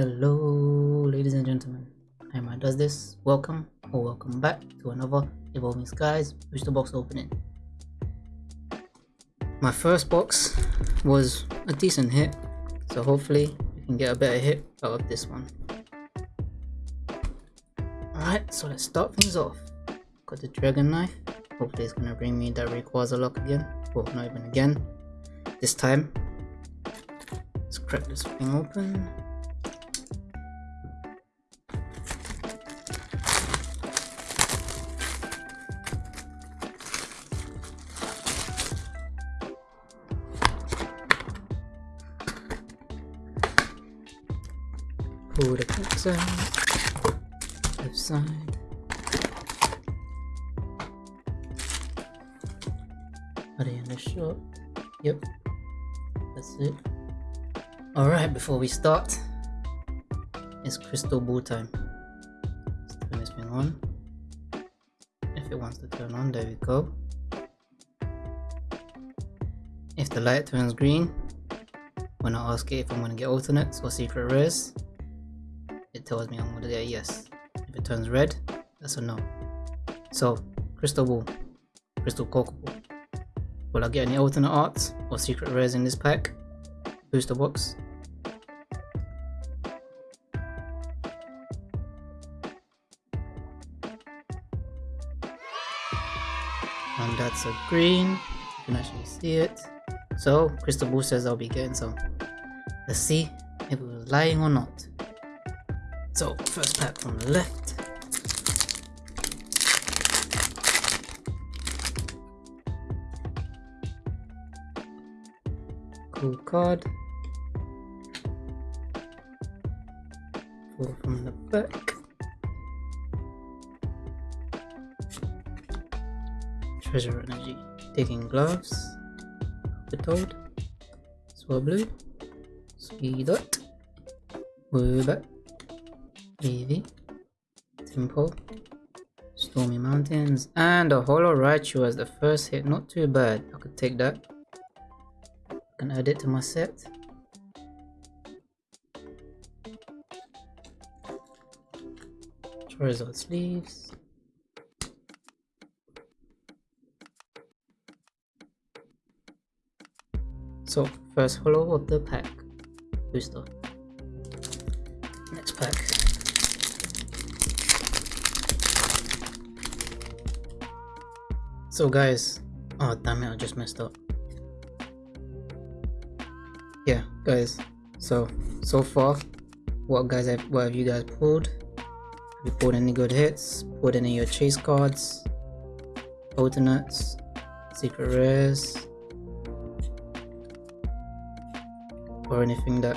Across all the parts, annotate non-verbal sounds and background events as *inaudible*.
Hello, ladies and gentlemen. I'm does this. Welcome or welcome back to another Evolving Skies booster box opening. My first box was a decent hit, so hopefully we can get a better hit out of this one. Alright, so let's start things off. Got the Dragon Knife. Hopefully it's gonna bring me that Rayquaza lock again. Well, not even again. This time. Let's crack this thing open. Out. Left side. The shot? Yep. That's it. Alright, before we start, it's crystal ball time. Let's turn this thing on. If it wants to turn on, there we go. If the light turns green, when I ask it if I'm gonna get alternates or secret rares, tells me I'm gonna get a yes. If it turns red, that's a no. So, crystal ball, crystal coco ball. Will I get any alternate arts or secret rares in this pack? Booster box. And that's a green. You can actually see it. So, Crystal Ball says I'll be getting some. Let's see if it was lying or not. So, first pack from the left. Cool card. Four from the back. Treasure Energy. Taking gloves. The toad. Swablu. Seedot. Woobat. Eevee. Temple. Stormy Mountains. And a Holo Raichu as the first hit. Not too bad. I could take that. I can add it to my set. Charizard sleeves. So, first holo of the pack. Booster. Next pack. So guys, oh damn it, I just messed up. Yeah, guys. So, so far, what guys have, what have you guys pulled? Have you pulled any good hits? Pulled any of your chase cards? Alternates? Secret rares? or anything that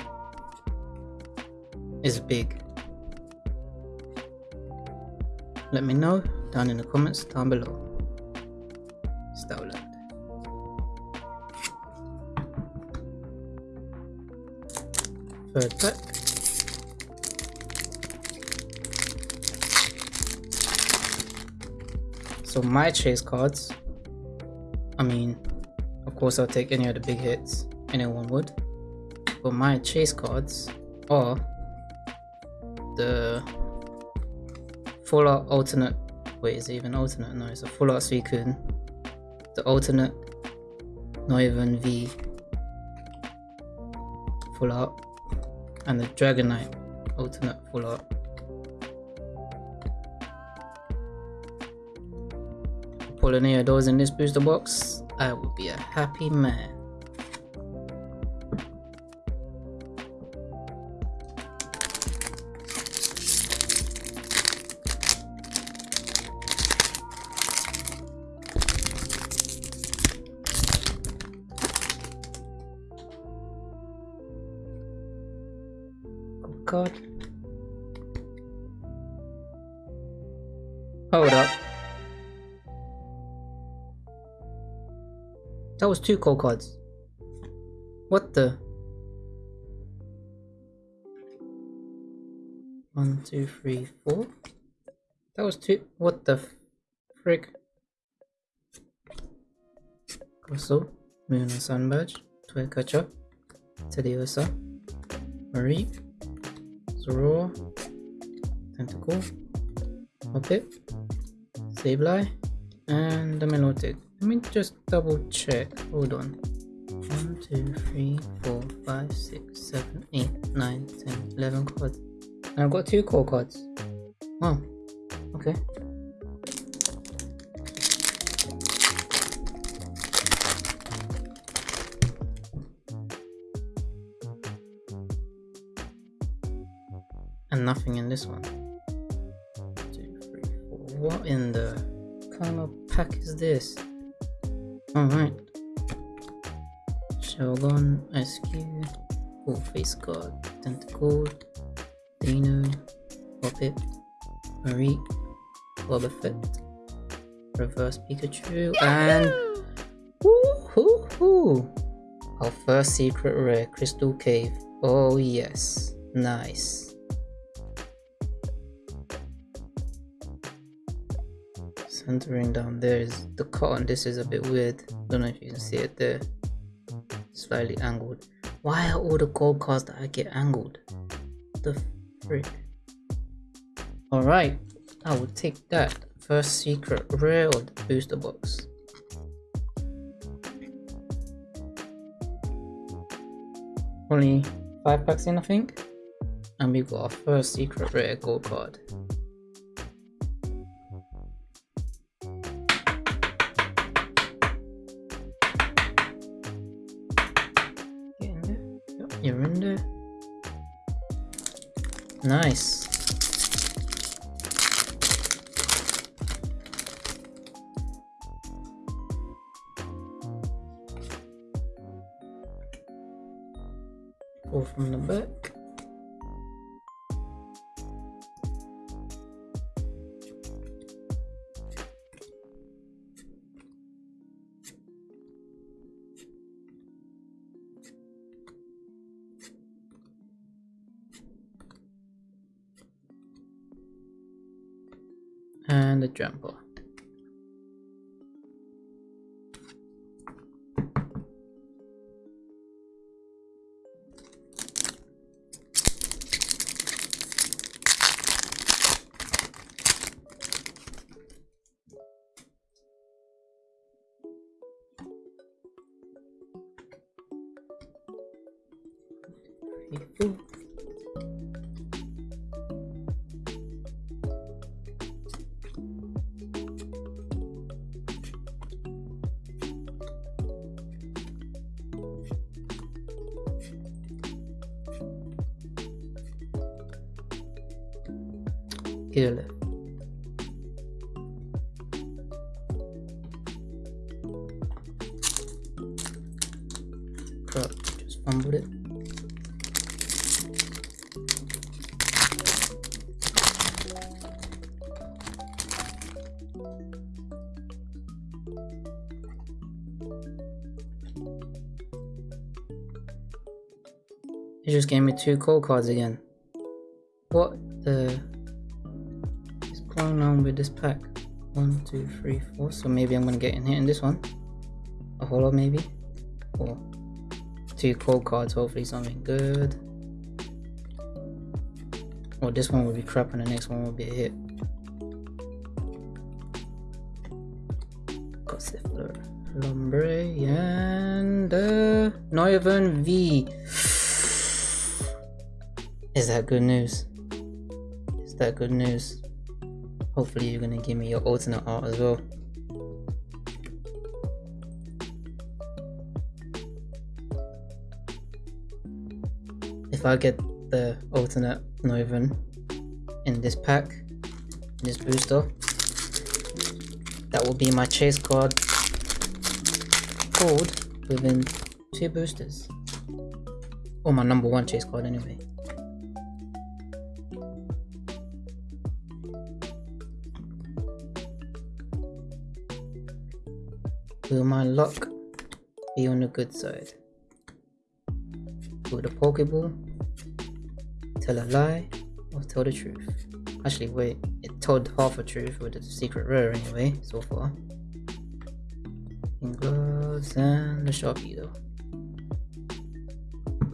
is big. Let me know down in the comments down below. Third pack. So my chase cards, I mean, of course I'll take any of the big hits, anyone would. But my chase cards are the full alternate wait is it even alternate? No it's a full art Suicune the alternate not even V full art and the Dragonite alternate full art. Of those in this booster box I will be a happy man card. Hold up. That was two cold cards. What the? One, two, three, four. That was two. What the frick? Crystal, Moon and Sun Badge, Toy Catcher, Teddiursa, Marie, Zoroark, Tentacle, Hoppip, Sableye, and the Milotic. Let me just double check. Hold on. 1, 2, 3, 4, 5, 6, 7, 8, 9, 10, 11 cards. And I've got two core cards. Oh, okay. And nothing in this one. Two, three, four. What in the kind of pack is this? Alright. Shogun, SQ, Full Face Guard, Tentacle, Dino, Hoppip, Marie, Boba Fett, Reverse Pikachu, and woohoo! Our first secret rare, Crystal Cave. Oh yes, nice. Centering down there is the cotton. This is a bit weird. Don't know if you can see it there. Slightly angled. Why are all the gold cards that i get angled? The frick. All right i will take that first secret rare of the booster box. Only five packs in i think? And we got our first secret rare gold card Pull from the back. and the jumper. Here Crap, just fumbled it. He just gave me two cold cards again. Three, four. So maybe I'm gonna get in here in this one. A holo maybe. Or two cold cards, hopefully something good. Or this one will be crap and the next one will be a hit. Gossifleur, Lombre, and uh, V. *sighs* Is that good news? Is that good news? Hopefully you're gonna give me your alternate art as well. If I get the alternate Noivern in this pack, in this booster, that will be my chase card pulled within two boosters. Or my number one chase card anyway. My luck be on the good side? With the Pokeball tell a lie or tell the truth? Actually, wait, it told half a truth with the secret rare anyway, so far. In gloves and the Sharpie though.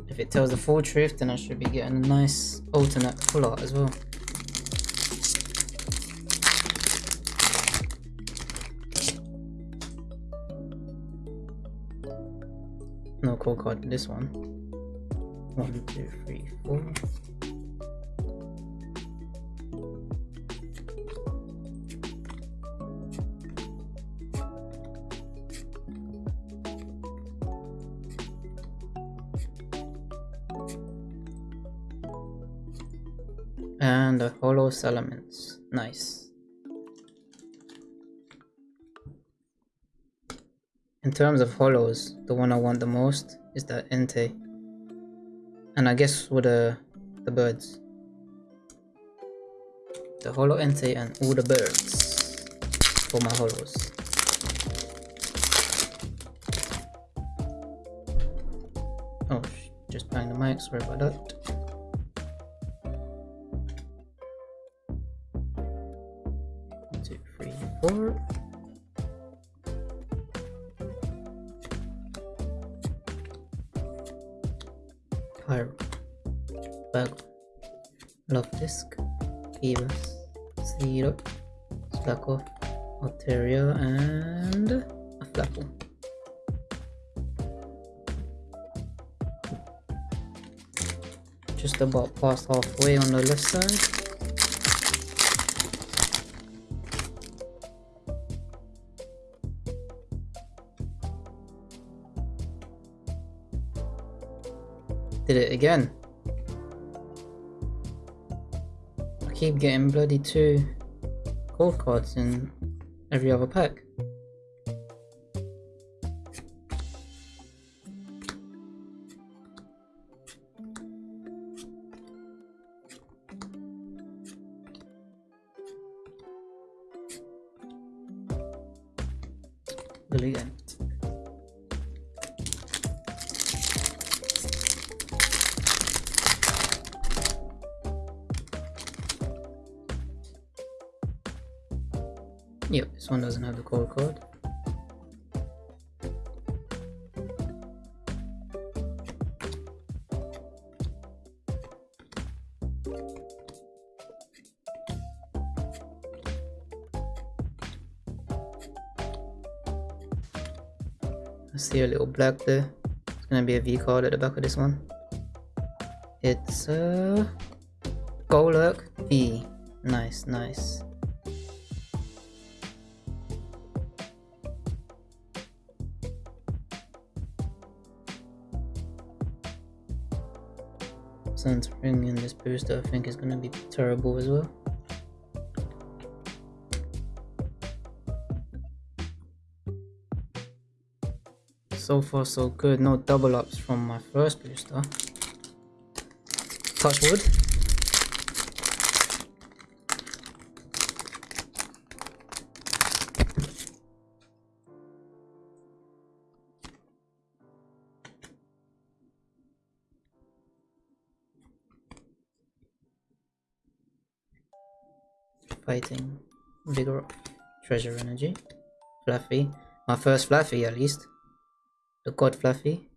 If it tells the full truth, then I should be getting a nice alternate full art as well. No code card this one. One, two, three, four. And the holo elements. Nice. In terms of holos, the one I want the most is that Entei. And I guess with the, the birds. The holo Entei and all the birds for my holos. Oh, just bang the mic, sorry about that. Just about past halfway on the left side. Did it again. I keep getting bloody two gold cards in every other pack. I see a little black there. It's gonna be a V card at the back of this one. It's a uh, Golurk V. Nice, nice. Bringing in this booster, I think is gonna be terrible as well. So far so good, no double ups from my first booster. Touch wood. Fighting, Vigor, Treasure Energy, Fluffy, my first Fluffy at least, the God Fluffy,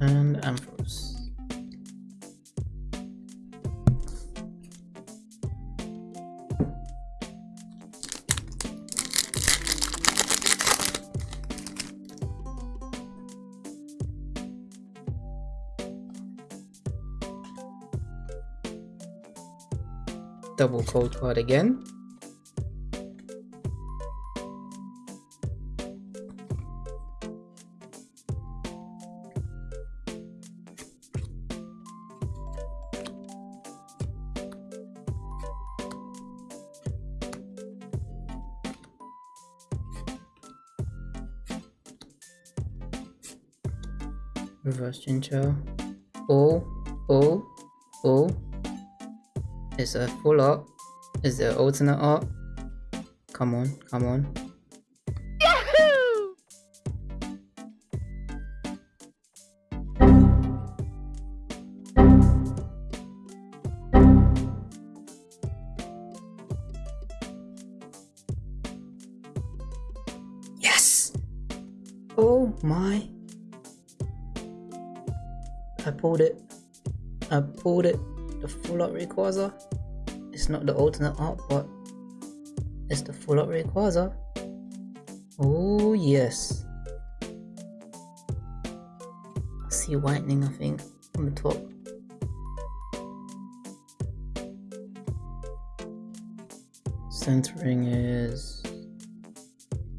and Ambrose. Double code card again. Reverse. Oh, oh, oh. Is a full art. Is the alternate art. Come on, come on. Yes! Oh my. I pulled it. I pulled it. The full up requires it's not the alternate art, but it's the full art Rayquaza. Oh yes. I see whitening I think on the top. Centering is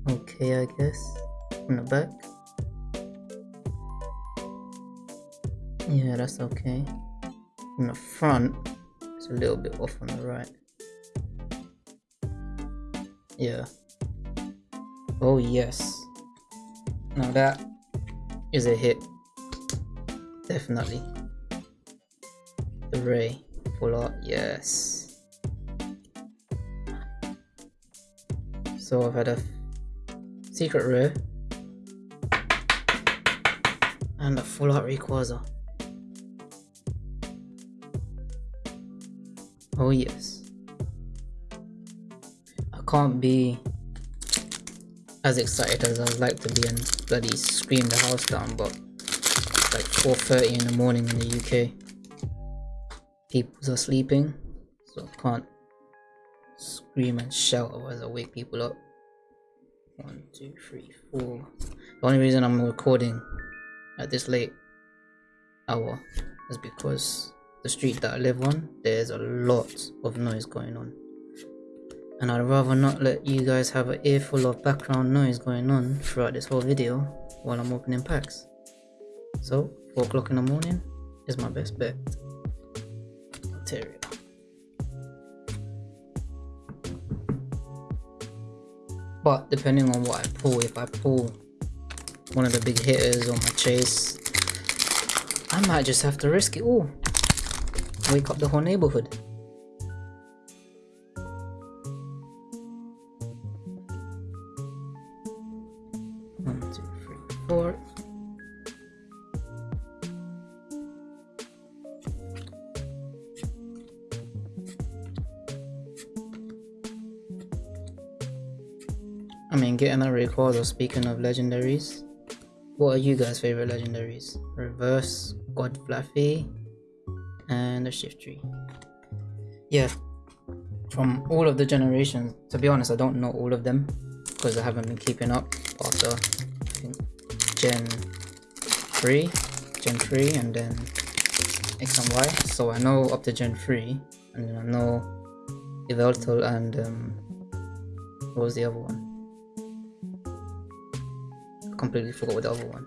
okay I guess. On the back. Yeah that's okay. On the front a little bit off on the right. Yeah. Oh yes. Now that is a hit. Definitely. The ray. Full art. Yes. So I've had a secret rare and a full art Rayquaza. Oh yes. I can't be as excited as I'd like to be and bloody scream the house down, but it's like 4.30 in the morning in the UK. People are sleeping, so I can't scream and shout otherwise I wake people up. One, two, three, four. The only reason I'm recording at this late hour is because the street that I live on, there's a lot of noise going on. And I'd rather not let you guys have an earful of background noise going on throughout this whole video while I'm opening packs. So, 4 o'clock in the morning is my best bet. But depending on what I pull, if I pull one of the big hitters on my chase, I might just have to risk it all. Wake up the whole neighborhood. One, two, three, four. I mean, getting a Rayquaza, speaking of legendaries, what are you guys' favorite legendaries? Reverse, God Fluffy, and the Shiftry Yeah, from all of the generations, to be honest, I don't know all of them because I haven't been keeping up after I think Gen 3, Gen 3, and then X and Y. So I know up to Gen 3, and then I know Yveltal and um, what was the other one? I completely forgot what the other one.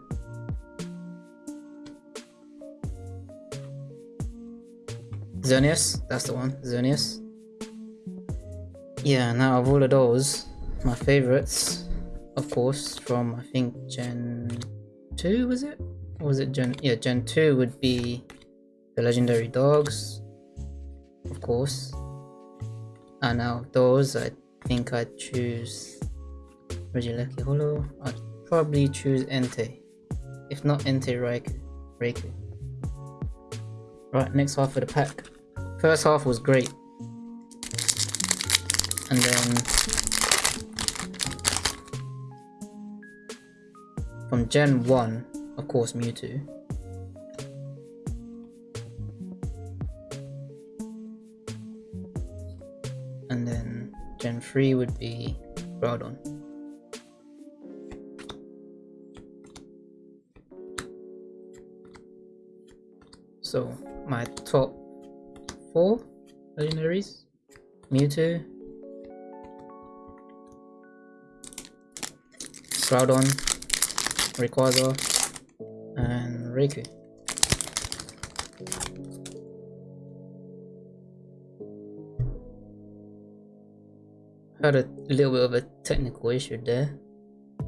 Xerneas, that's the one, Xerneas. Yeah, now of all of those, my favorites, of course, from I think Gen 2 was it? Or was it Gen, yeah, Gen 2 would be the legendary dogs, of course. And out of those, I think I'd choose Regieleki Holo. I'd probably choose Entei. If not Entei. Raikou. Right, next half of the pack. First half was great. And then... From Gen 1, of course Mewtwo. And then Gen 3 would be Groudon. So my top four legendaries Mewtwo, Groudon, Rayquaza, and Raikou. Had a little bit of a technical issue there.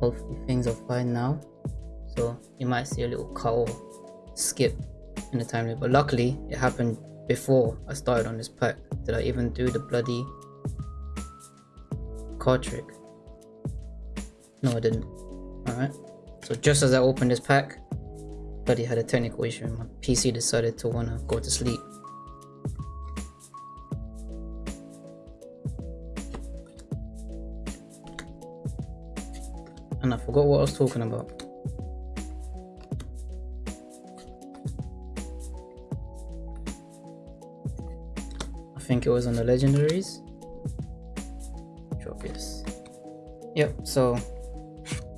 Hopefully things are fine now. So you might see a little cut skip in the timeline but luckily it happened before I started on this pack. Did I even do the bloody card trick? No I didn't. Alright. So just as I opened this pack bloody had a technical issue and my PC decided to wanna go to sleep. And I forgot what I was talking about think it was on the legendaries. Tropius. Yep, so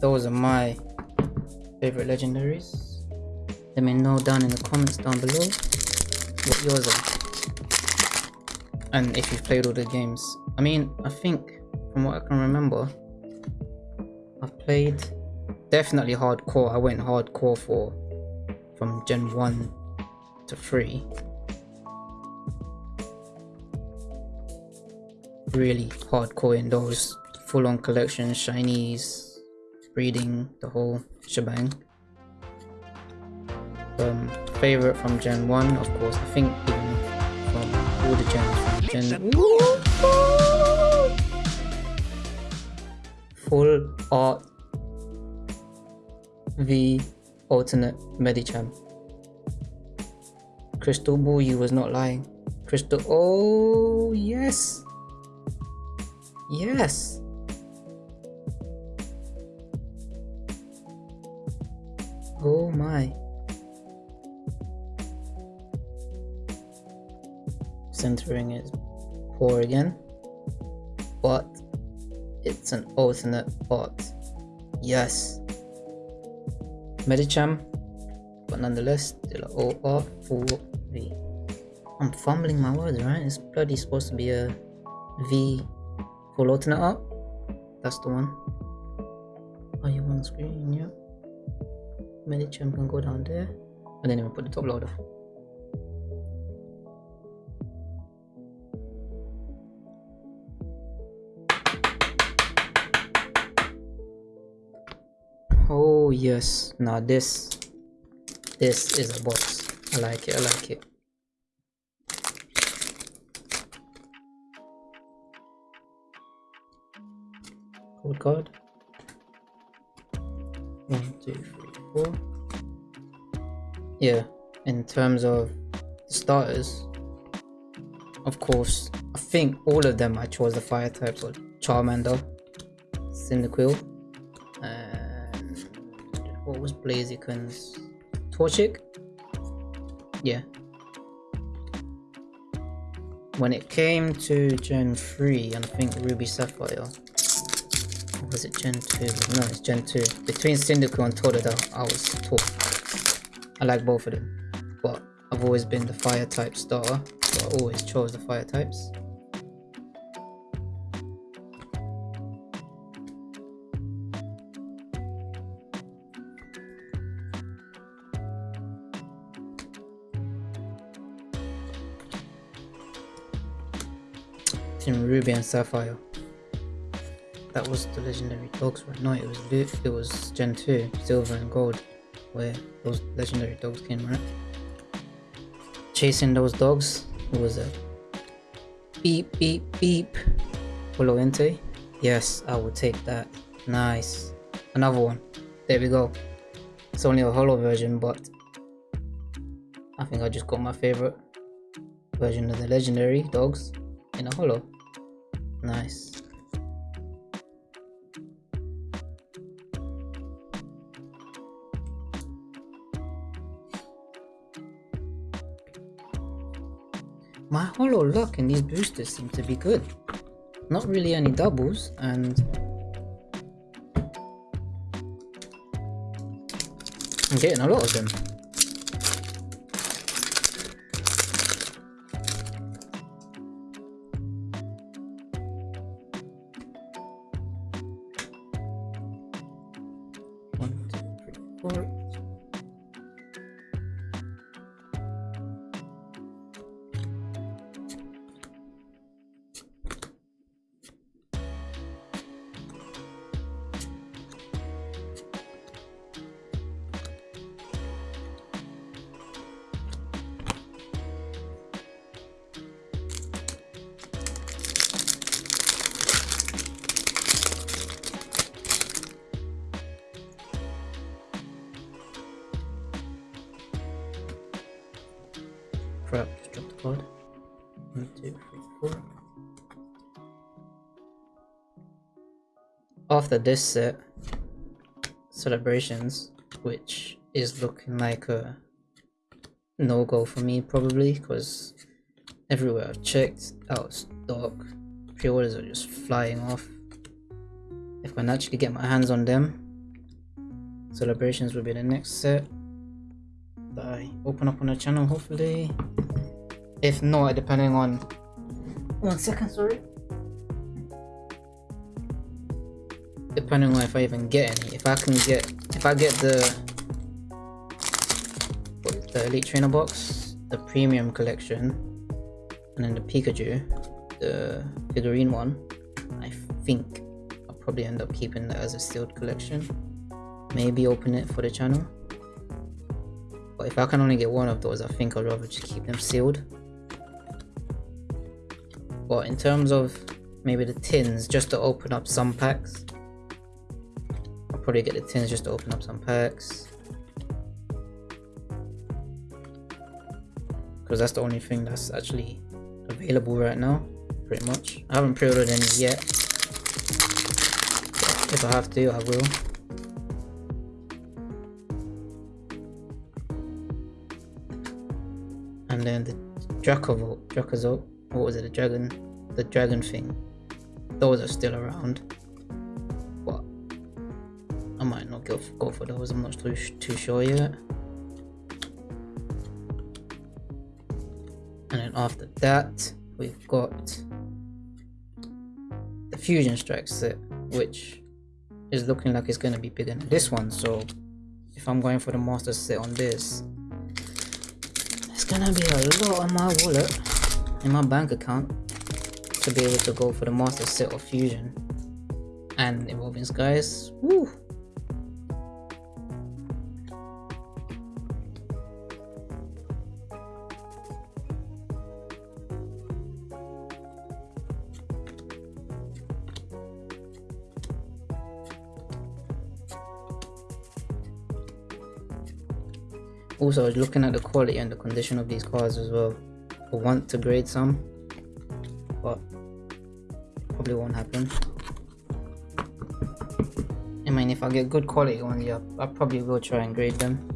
those are my favorite legendaries. Let me know down in the comments down below what yours are. And if you've played all the games. I mean, I think from what I can remember, I've played definitely hardcore. I went hardcore for from Gen 1 to 3. Really hardcore in those full on collections, shinies, breeding, the whole shebang. Um, favorite from Gen 1, of course, I think even from all the gens from Gen Full art V alternate Medicham. Crystal Ball, you was not lying. Crystal, oh yes. Yes. Oh my. Centering is poor again. But it's an alternate bot. Yes. Medicham, but nonetheless, still OR for V. I'm fumbling my words, right? It's bloody supposed to be a V full alternate up. That's the one. Are you on screen? Yeah. Medicham can go down there. And then we put the top loader. Oh yes, now this, this is a box. I like it, I like it. Code card. One, two, three, four. Yeah, in terms of starters, of course, I think all of them I chose the fire types, or Charmander, Cyndaquil, and what was Blaziken's Torchic? Yeah. When it came to Gen 3, and I think Ruby Sapphire, was it Gen 2? No, it's Gen 2. Between Cyndaquil and Totodile, I was taught. I like both of them, but I've always been the fire type starter, so I always chose the fire types. in Ruby and Sapphire. That was the legendary dogs, right? No, it was it was Gen 2, Silver and Gold, where those legendary dogs came, right? Chasing those dogs was a beep beep beep. Holo Yes, I will take that. Nice. Another one. There we go. It's only a holo version, but I think I just got my favorite version of the legendary dogs in a holo. Nice. My holo luck in these boosters seem to be good. Not really any doubles and I'm getting a lot of them. After this set, celebrations, which is looking like a no-go for me probably, because everywhere I've checked, out stock. Pre-orders are just flying off. If I can actually get my hands on them, celebrations will be the next set that I open up on the channel hopefully. If not, depending on one second, sorry. Depending on if I even get any. If I can get if I get the the Elite Trainer box, the premium collection, and then the Pikachu, the figurine one, I think I'll probably end up keeping that as a sealed collection. Maybe open it for the channel. But if I can only get one of those, I think I'd rather just keep them sealed. But in terms of maybe the tins, just to open up some packs, probably get the tins just to open up some packs. Because that's the only thing that's actually available right now, pretty much. I haven't pre-ordered any yet. If I have to, I will. And then the Dracovolt, Dracozolt, what was it, the dragon, the dragon thing. Those are still around. Might not go for, those, I'm not too sure yet. And then after that, we've got the Fusion Strike set, which is looking like it's going to be bigger than this one. So if I'm going for the Master set on this, it's going to be a lot on my wallet, in my bank account, to be able to go for the Master set of Fusion and Evolving Skies. Woo! Also, I was looking at the quality and the condition of these cars as well. I want to grade some, but probably won't happen. I mean, if I get good quality ones, yeah, I probably will try and grade them.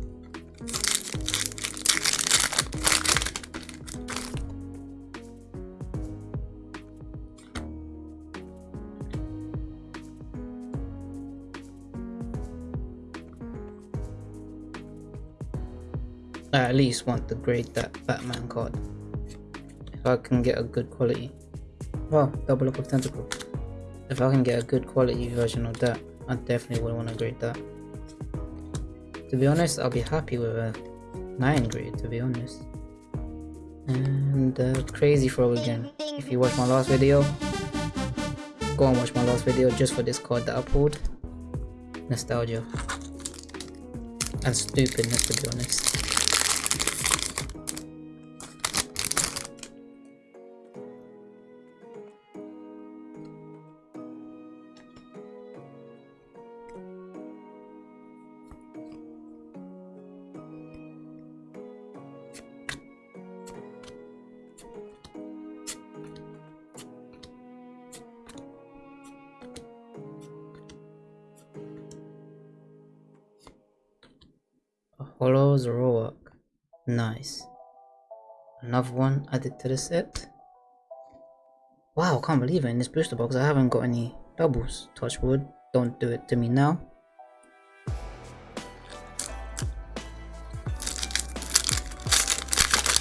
I at least want to grade that Batman card. If I can get a good quality. Well, double up of tentacle. If I can get a good quality version of that, I definitely would want to grade that. To be honest, I'll be happy with a 9 grade, to be honest. And uh, crazy Frog again. If you watched my last video, go and watch my last video just for this card that I pulled. Nostalgia. And stupidness, to be honest. Holo Zoroark. Nice. Another one added to the set. Wow, can't believe it. In this booster box, I haven't got any doubles. Touch wood. Don't do it to me now.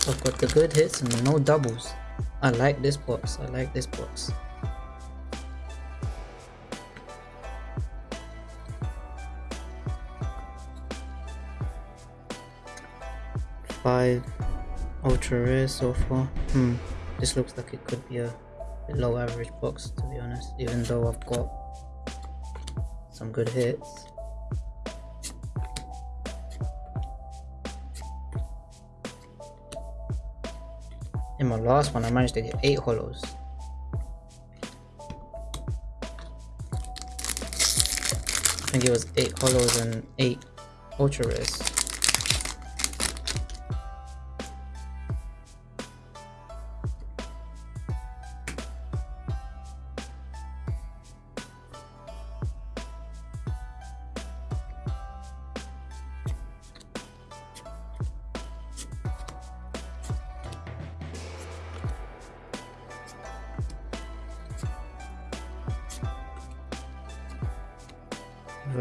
I've got the good hits and no doubles. I like this box. I like this box. Ultra rare so far. Hmm. This looks like it could be a low average box to be honest even though i've got some good hits. In my last one i managed to get eight holos. I think it was 8 holos and 8 ultra rares.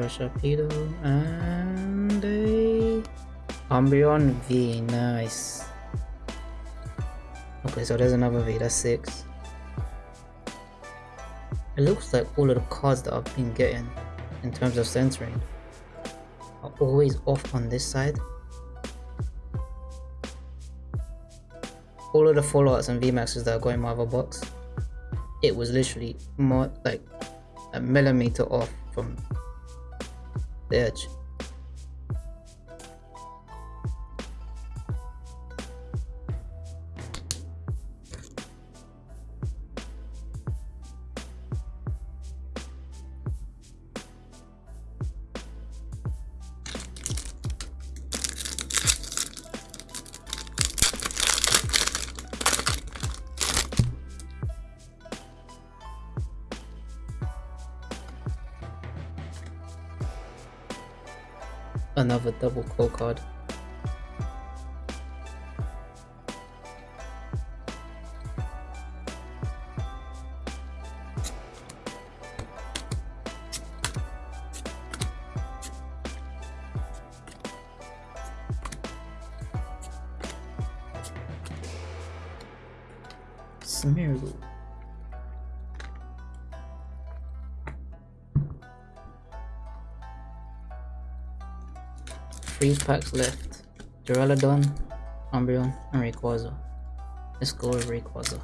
Rapido, and a Umbreon V. Nice. Okay, so there's another V. That's six. It looks like all of the cards that I've been getting in terms of centering are always off on this side. All of the fallouts and VMAXs that are going in my other box, it was literally more like a millimeter off from the Another double core card. Packs left. Duraludon, Umbreon, and Rayquaza. Let's go with Rayquaza.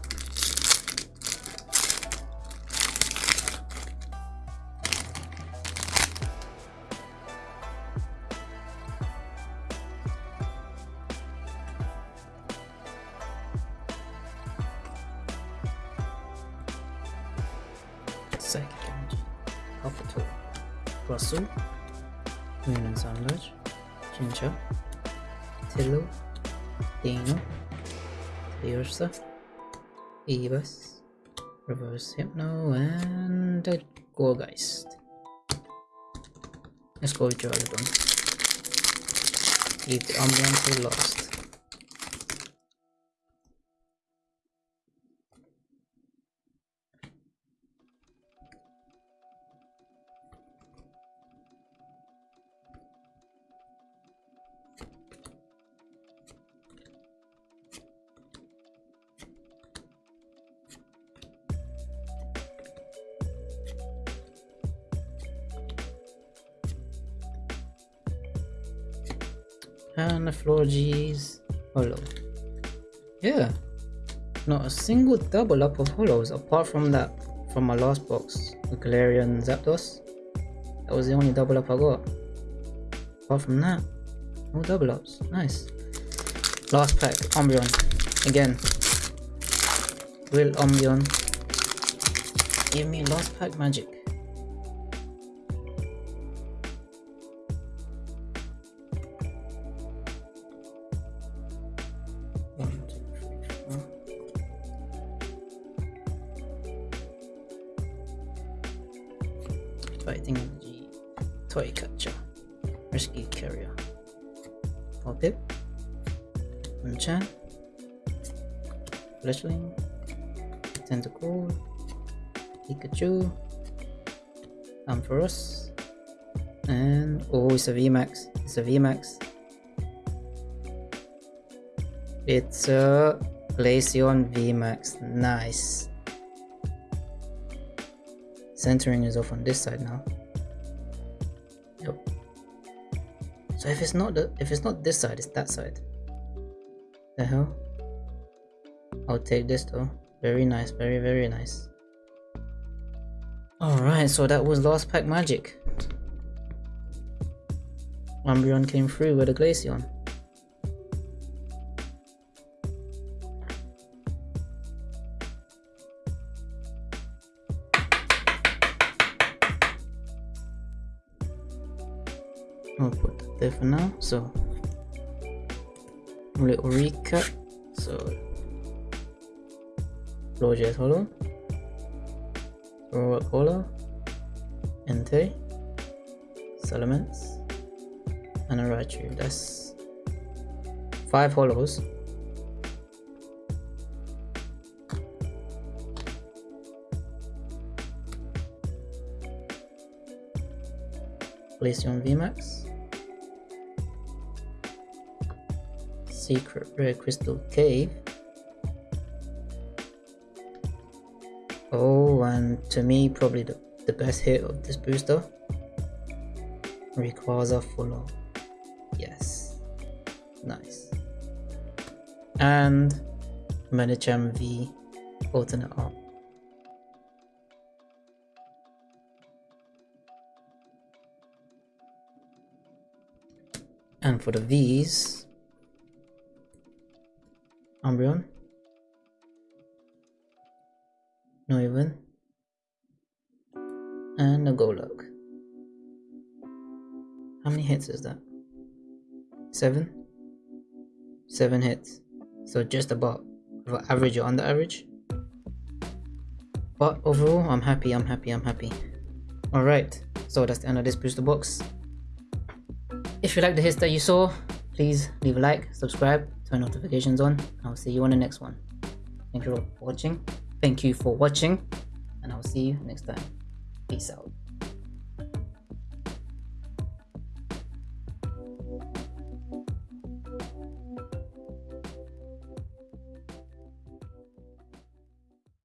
Psychic Energy, Alphator, Russell, Moon and Sunlodge, Chinchou, Tillo, Dino, Ursa, Evas, Reverse Hypno, and a Gourgeist. Let's go with Jordan. Leave the Umbreon to last. G's holo. Yeah. Not a single double up of holos apart from that from my last box, the Galarian Zapdos. That was the only double up I got. Apart from that, no double ups. Nice. Last pack, Umbreon. Again. Will Umbreon give me last pack magic? It's a VMAX. It's a VMAX. It's a Glaceon VMAX. Nice. Centering is off on this side now. Yep. So if it's not the if it's not this side, it's that side. The hell? I'll take this though. Very nice, very very nice. Alright, so that was last pack magic. Umbreon came through with a Glaceon. I'll put that there for now. So, a little recap. So, Flojet Holo, Rock Holo, Entei, Salamence, and a Raichu. That's five holos. Glaceon VMAX. Secret Rare Crystal Cave. Oh, and to me, probably the, the best hit of this booster. Rayquaza Full Yes. Nice. And Medicham V alternate art. And for the V's, Umbreon, Noivern, and a Golok. How many hits is that? Seven? Seven hits. So just about average or under average. But overall, I'm happy, I'm happy, I'm happy. Alright, so that's the end of this booster box. If you like the hits that you saw, please leave a like, subscribe, turn notifications on. I'll see you on the next one. Thank you for watching. Thank you for watching, and I'll see you next time. Peace out.